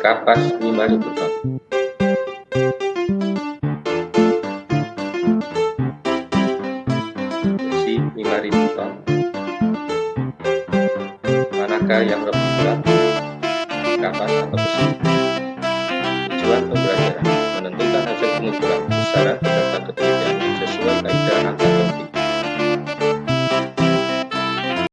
Kapas 5000 ton Besi 5000 ton Manakah yang lebih berat? Kapas atau besi? Tujuan pembelajaran menentukan hasil pengukuran besaran berdasarkan